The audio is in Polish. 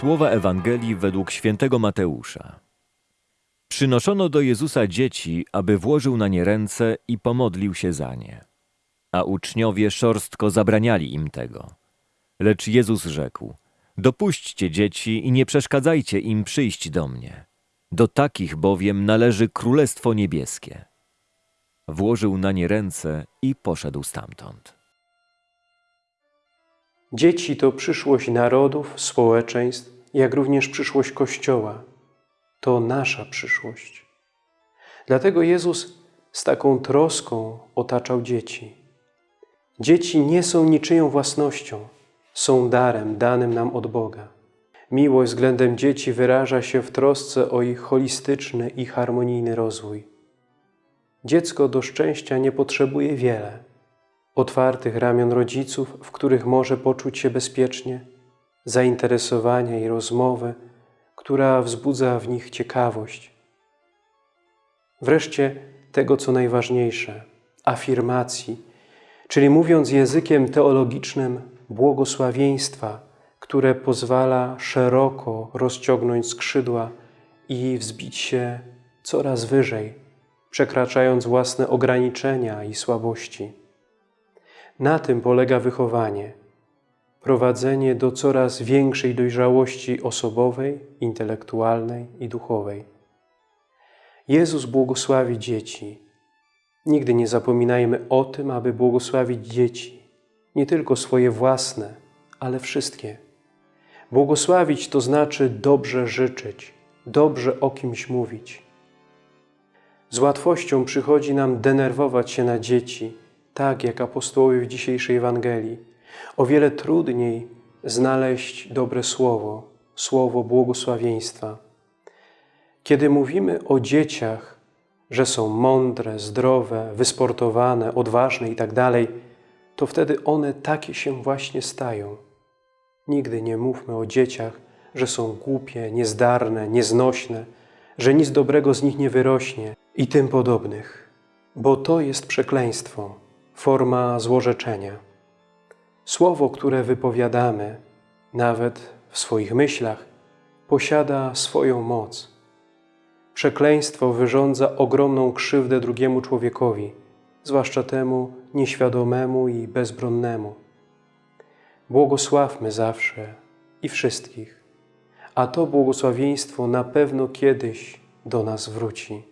Słowa Ewangelii według świętego Mateusza. Przynoszono do Jezusa dzieci, aby włożył na nie ręce i pomodlił się za nie. A uczniowie szorstko zabraniali im tego. Lecz Jezus rzekł: Dopuśćcie dzieci i nie przeszkadzajcie im przyjść do mnie. Do takich bowiem należy Królestwo Niebieskie. Włożył na nie ręce i poszedł stamtąd. Dzieci to przyszłość narodów, społeczeństw, jak również przyszłość Kościoła. To nasza przyszłość. Dlatego Jezus z taką troską otaczał dzieci. Dzieci nie są niczyją własnością, są darem danym nam od Boga. Miłość względem dzieci wyraża się w trosce o ich holistyczny i harmonijny rozwój. Dziecko do szczęścia nie potrzebuje wiele – otwartych ramion rodziców, w których może poczuć się bezpiecznie, zainteresowania i rozmowy, która wzbudza w nich ciekawość. Wreszcie tego, co najważniejsze, afirmacji, czyli mówiąc językiem teologicznym, błogosławieństwa, które pozwala szeroko rozciągnąć skrzydła i wzbić się coraz wyżej, przekraczając własne ograniczenia i słabości. Na tym polega wychowanie. Prowadzenie do coraz większej dojrzałości osobowej, intelektualnej i duchowej. Jezus błogosławi dzieci. Nigdy nie zapominajmy o tym, aby błogosławić dzieci. Nie tylko swoje własne, ale wszystkie. Błogosławić to znaczy dobrze życzyć, dobrze o kimś mówić. Z łatwością przychodzi nam denerwować się na dzieci, tak jak apostołowie w dzisiejszej Ewangelii. O wiele trudniej znaleźć dobre słowo, słowo błogosławieństwa. Kiedy mówimy o dzieciach, że są mądre, zdrowe, wysportowane, odważne itd., tak to wtedy one takie się właśnie stają. Nigdy nie mówmy o dzieciach, że są głupie, niezdarne, nieznośne, że nic dobrego z nich nie wyrośnie i tym podobnych, bo to jest przekleństwo forma złorzeczenia. Słowo, które wypowiadamy, nawet w swoich myślach, posiada swoją moc. Przekleństwo wyrządza ogromną krzywdę drugiemu człowiekowi, zwłaszcza temu nieświadomemu i bezbronnemu. Błogosławmy zawsze i wszystkich, a to błogosławieństwo na pewno kiedyś do nas wróci.